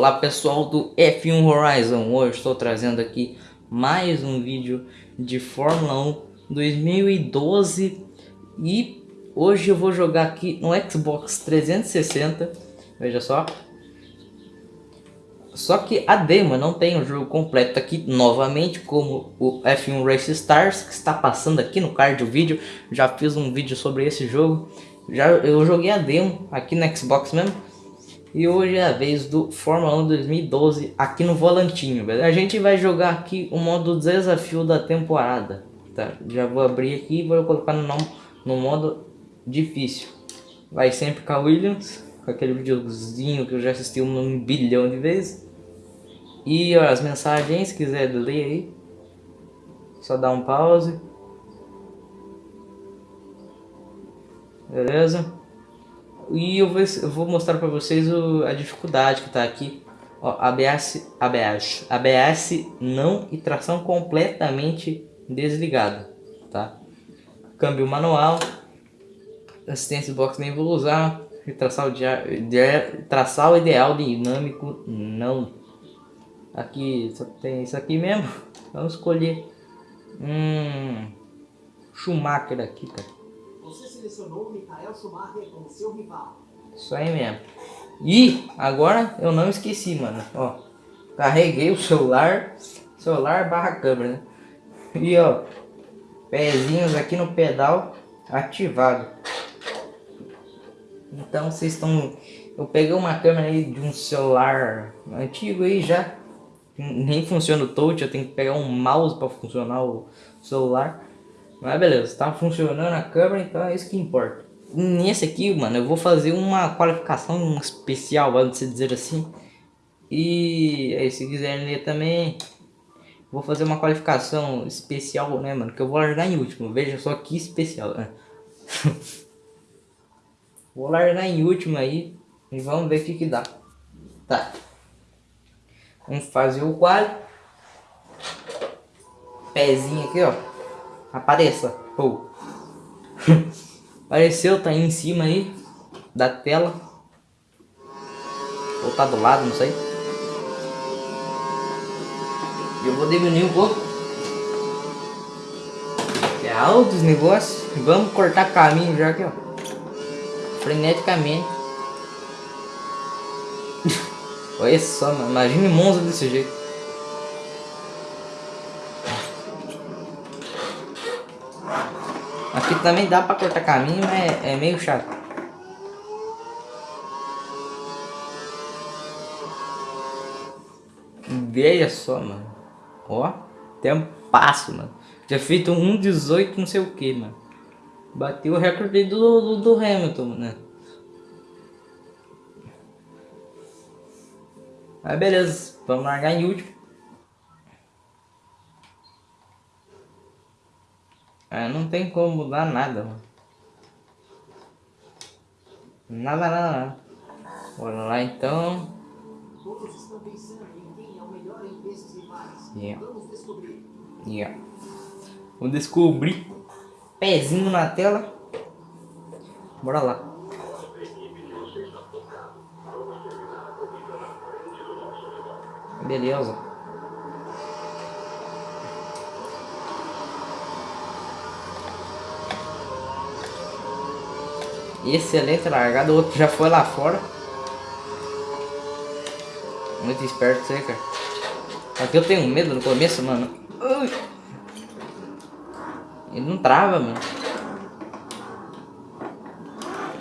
Olá pessoal do F1 Horizon, hoje estou trazendo aqui mais um vídeo de Fórmula 1 2012 e hoje eu vou jogar aqui no Xbox 360, veja só. Só que a demo não tem o jogo completo aqui novamente, como o F1 Race Stars, que está passando aqui no card do vídeo. Já fiz um vídeo sobre esse jogo, já eu joguei a demo aqui no Xbox mesmo e hoje é a vez do Fórmula 1 2012 aqui no volantinho? A gente vai jogar aqui o modo desafio da temporada, tá? Já vou abrir aqui e vou colocar no, no modo difícil. Vai sempre com a Williams, com aquele videozinho que eu já assisti um bilhão de vezes. E ó, as mensagens, se quiser ler aí, só dá um pause. Beleza? E eu vou, eu vou mostrar para vocês o, a dificuldade que está aqui. Ó, ABS, ABS, ABS não e tração completamente desligada, tá? Câmbio manual, assistência box nem vou usar, traçal, de, de, traçal ideal dinâmico não. Aqui só tem isso aqui mesmo. Vamos escolher um Schumacher aqui, cara. Você selecionou Michael Schumacher como seu rival. Isso aí mesmo. E agora eu não esqueci, mano. Ó, carreguei o celular, celular barra câmera, né? E ó, pezinhos aqui no pedal ativado. Então vocês estão... Eu peguei uma câmera aí de um celular antigo aí já. Nem funciona o touch, eu tenho que pegar um mouse para funcionar o celular. Mas beleza, tá funcionando a câmera, então é isso que importa. Nesse aqui, mano, eu vou fazer uma qualificação especial, vamos dizer assim. E aí, se quiserem ler também, vou fazer uma qualificação especial, né, mano? Que eu vou largar em último. Veja só que especial, né? vou largar em último aí e vamos ver o que que dá. Tá. Vamos fazer o quali. Pezinho aqui, ó. Apareça. Pô. Apareceu, tá aí em cima aí da tela. Ou tá do lado, não sei. Eu vou diminuir um pouco. É alto os negócios. Vamos cortar caminho já aqui, ó. Freneticamente. Olha só, mano. Imagine Monza desse jeito. Aqui também dá pra cortar caminho, mas é, é meio chato. Veja só, mano. Ó, tempo passo, mano. Já feito 1,18 não sei o que, mano. Bateu o recorde do, do, do Hamilton, né? Mas beleza, vamos largar em último. É, não tem como mudar nada, mano. Nada, nada, nada. Bora lá então. Todos estão pensando em quem é o melhor entre esses rivais. Yeah. Vamos descobrir. Yeah. Vamos descobrir. Pezinho na tela. Bora lá. Beleza. Excelente largada, o outro já foi lá fora. Muito esperto você, cara. Aqui eu tenho medo no começo, mano. Ele não trava, mano.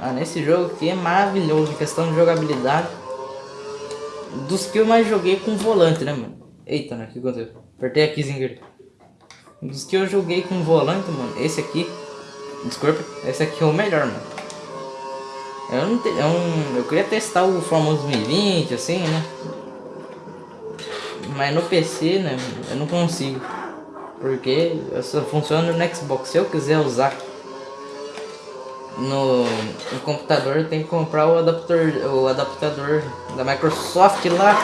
Ah, nesse jogo aqui é maravilhoso, questão de jogabilidade. Dos que eu mais joguei com volante, né, mano? Eita, né, o que aconteceu? Apertei aqui sem Dos que eu joguei com volante, mano, esse aqui... Desculpa, esse aqui é o melhor, mano. Eu, não te, eu, eu queria testar o famoso 2020, assim, né? Mas no PC, né? Eu não consigo. Porque só funciona no Xbox. Se eu quiser usar no, no computador, tenho que comprar o adaptador, o adaptador da Microsoft lá.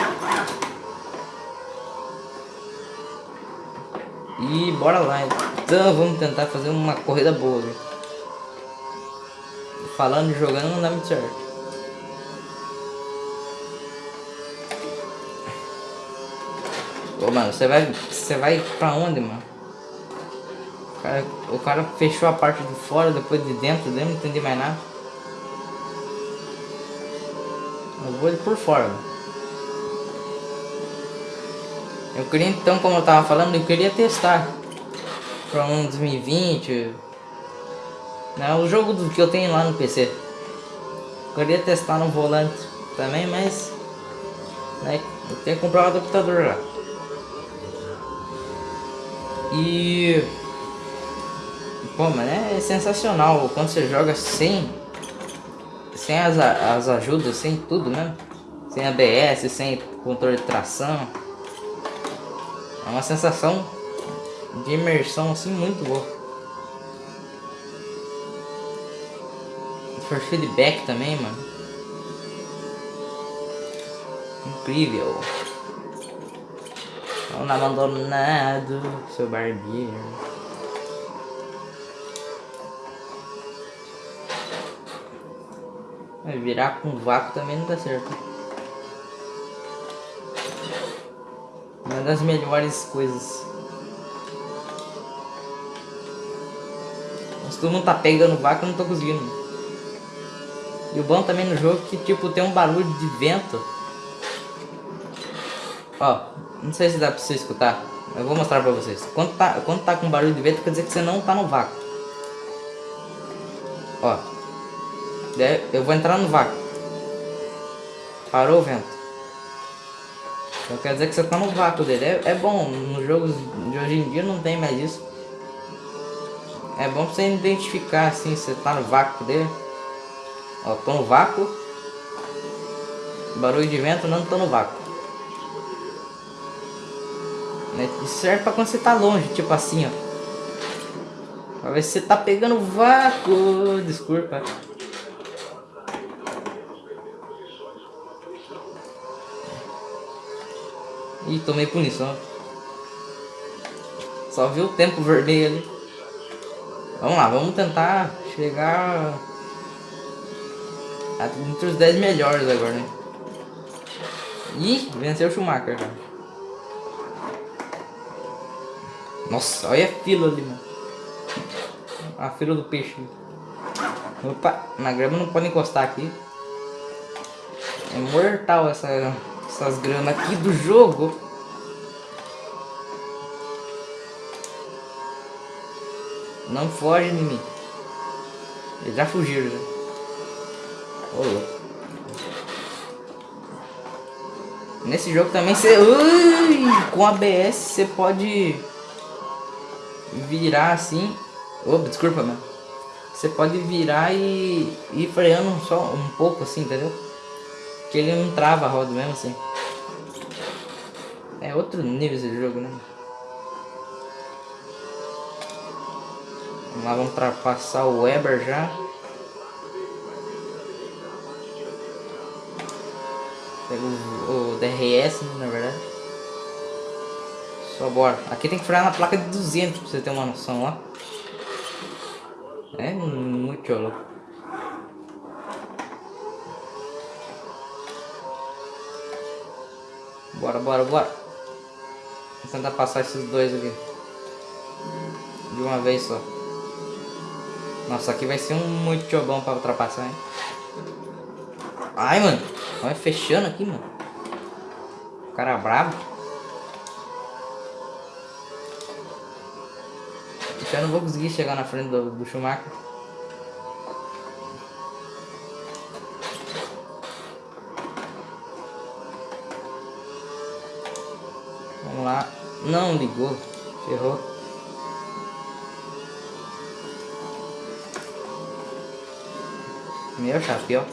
E bora lá. Então vamos tentar fazer uma corrida boa. Né? Falando e jogando não dá muito certo. Ô, mano, você vai, você vai pra onde, mano? O cara, o cara fechou a parte de fora, depois de dentro, eu não entendi mais nada. Eu vou ele por fora. Eu queria então, como eu tava falando, eu queria testar para um 2020. Né, o jogo do que eu tenho lá no PC. Queria testar no volante também, mas né, eu que comprar um adaptador lá. E Pô, mas é sensacional quando você joga sem sem as, as ajudas, sem tudo mesmo. Sem ABS, sem controle de tração. É uma sensação de imersão assim muito boa. For feedback também, mano. Incrível. Não abandonado, seu barbeiro. Virar com vácuo também não dá certo. Uma das melhores coisas. Mas todo mundo tá pegando vaca, eu não tô conseguindo. E o bom também no jogo é que tipo tem um barulho de vento. Ó, não sei se dá pra você escutar. Eu vou mostrar pra vocês. Quando tá, quando tá com barulho de vento, quer dizer que você não tá no vácuo. Ó. Eu vou entrar no vácuo. Parou o vento. Então quer dizer que você tá no vácuo dele. É, é bom, nos jogos de hoje em dia não tem mais isso. É bom pra você identificar assim, você tá no vácuo dele. Ó, tô no vácuo. Barulho de vento, não tô no vácuo. Isso serve pra quando você tá longe, tipo assim, ó. Pra ver se você tá pegando vácuo. Desculpa. E tomei punição. Só viu o tempo vermelho ali. Vamos lá, vamos tentar chegar entre os 10 melhores agora, né? Ih, venceu o Schumacher, cara. Nossa, olha a fila ali, mano. A fila do peixe. Opa, na grama não pode encostar aqui. É mortal essa essas gramas aqui do jogo. Não foge de mim. Eles já fugiram já. Ô, Nesse jogo também você... Ui, com ABS você pode virar assim. Oh, desculpa, mano. Você pode virar e ir freando só um pouco assim, entendeu? Que ele não trava a roda mesmo assim. É outro nível esse jogo, né? Vamos lá, vamos ultrapassar o Weber já. Pega o, o DRS, né, na verdade. Só bora. Aqui tem que frear na placa de 200 pra você ter uma noção, ó. É muito louco. Bora, bora, bora. Vou tentar passar esses dois aqui. De uma vez só. Nossa, aqui vai ser um muito jogão pra ultrapassar, hein? Ai, mano. Vai fechando aqui, mano. O cara brabo. Eu não vou conseguir chegar na frente do, do Schumacher. Vamos lá. Não ligou. Ferrou. Meu chapéu.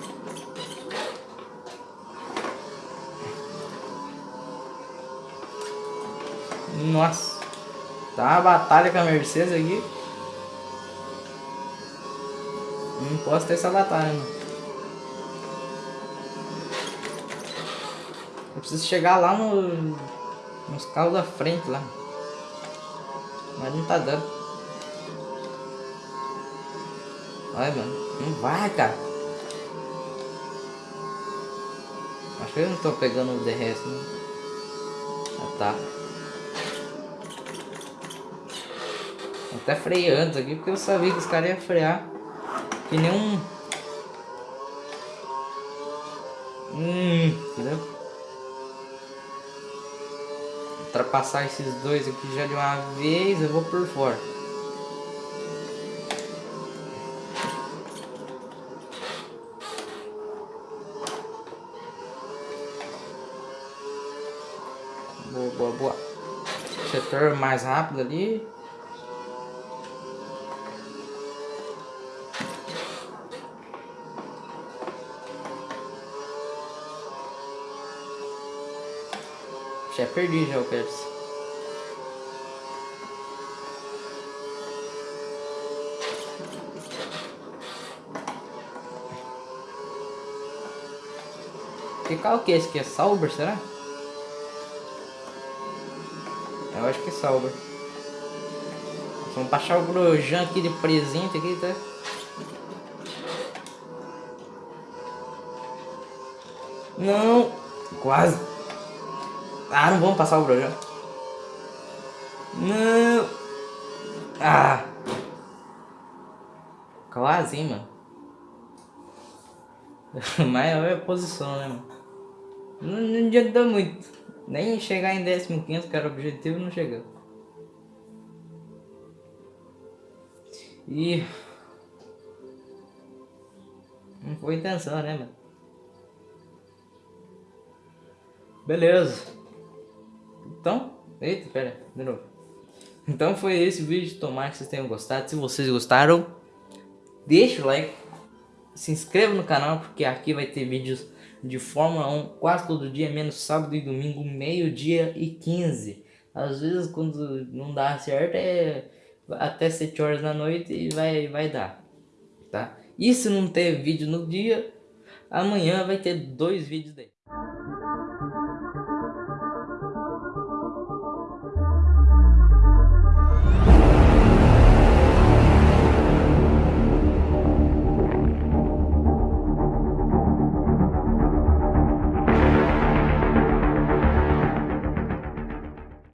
Nossa. Tá uma batalha com a Mercedes aqui. Não posso ter essa batalha, mano. Eu preciso chegar lá no nos carros da frente lá. Mas não tá dando. Olha, mano. Não vai, cara. Acho que eu não tô pegando o DRS, né? Ah, tá. Até freando aqui porque eu sabia que os caras iam frear. Que nem um... Hum, entendeu? Ultrapassar esses dois aqui já de uma vez, eu vou por fora. Boa, boa, boa. Setor mais rápido ali. Já perdi já o Pérez. Que carro que é esse aqui? É Sauber, será? Eu acho que é Sauber. Vamos baixar o Grosjean aqui de presente aqui, tá? Não! Quase! Ah, não vamos passar o Grosjean. Não! Ah! Quase, hein, mano. Maior posição, né, mano? Não, não adiantou muito. Nem chegar em 15 que era o objetivo, não chegou. E... Não foi intenção, né, mano? Beleza. Então... Eita, pera, de novo. Então foi esse vídeo, tomara que vocês tenham gostado. Se vocês gostaram, deixa o like. Se inscreva no canal, porque aqui vai ter vídeos de Fórmula 1 quase todo dia, menos sábado e domingo, meio-dia e 15. Às vezes quando não dá certo é até 7 horas da noite e vai, vai dar, tá? E se não ter vídeo no dia, amanhã vai ter dois vídeos daí.